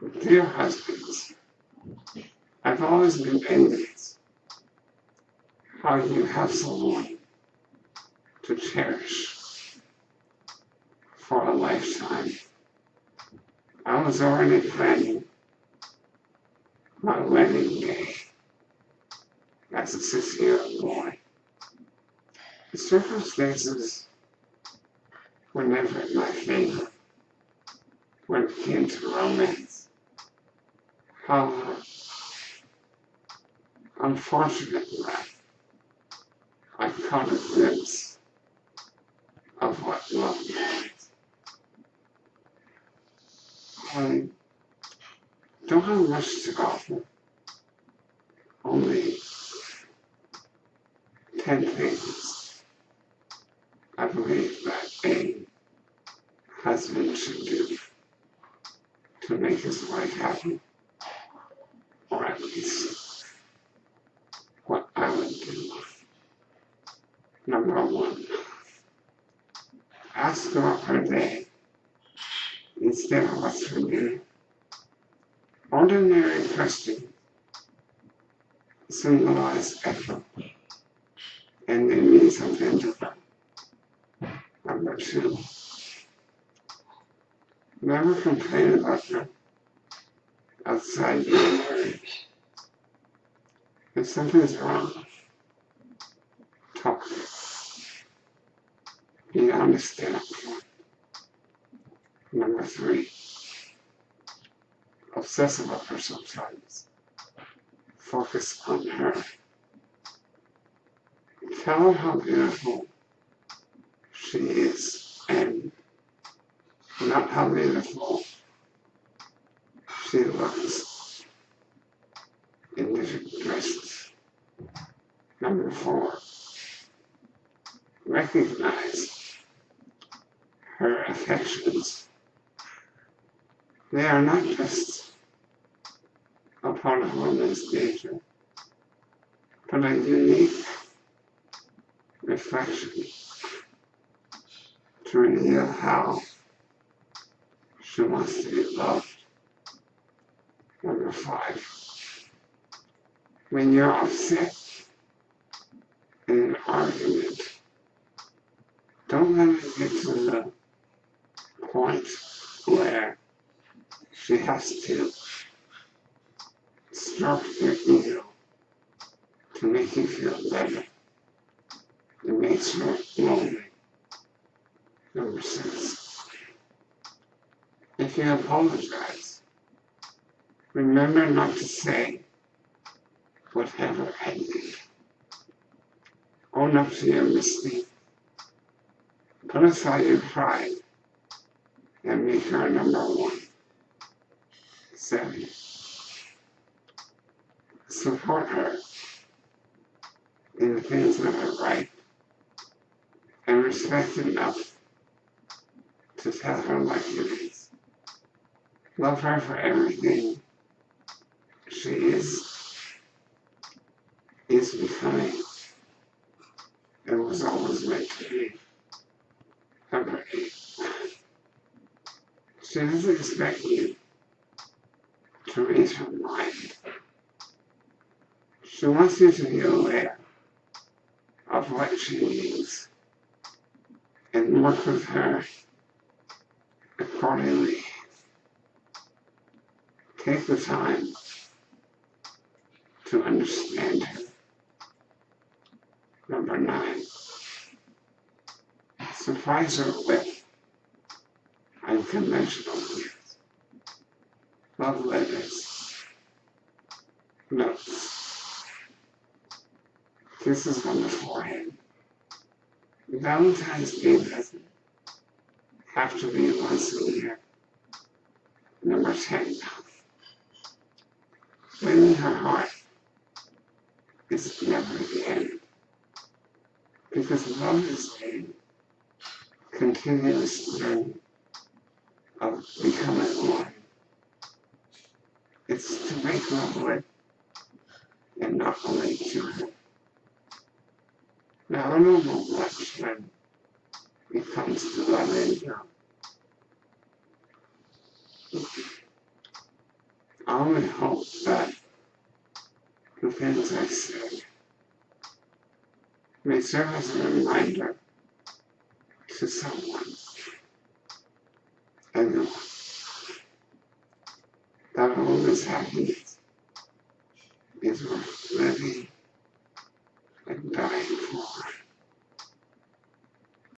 Dear husbands, I've always been envious how you have someone to cherish for a lifetime. I was already planning my wedding day as a six-year-old boy. The circumstances were never in my favor when it came to romance. However, unfortunately, I caught a glimpse of what love means. I don't have much to offer, only 10 things I believe that a husband should do to make his wife happy, or what I would do. Number one, ask her day instead of what's for dinner. Ordinary questions symbolize effort and they mean something different. Number two, never complain about your outside your marriage. If is wrong, talk. Be honest and upfront. Number three, obsess about her sometimes. Focus on her. Tell her how beautiful she is and not how beautiful she looks in different dresses. Number four, recognize her affections. They are not just a part of woman's nature, but a unique reflection to reveal how she wants to be loved. Number five, when you're upset an argument, don't let it get to the point where she has to stroke your ego to make you feel better. It makes her lonely. Number six, if you apologize, remember not to say whatever I did. Put aside your pride and make her number one. Seven, support her in the things that are right. And respect enough to tell her like it is. Love her for everything she is, is becoming, She doesn't expect you to raise her mind. She wants you to be aware of what she needs and work with her accordingly. Take the time to understand her. Number nine, her with unconventional gifts, love letters, notes, kisses on the forehead. Valentine's Day doesn't have to be once a year. Number 10. Winning her heart is never the end. Because love is a continuous journey of becoming one. It's to make love with and not only her. Now I don't know much when it comes to loving her. only hope that the things I say may serve as a reminder to someone, everyone, that all this happiness is worth living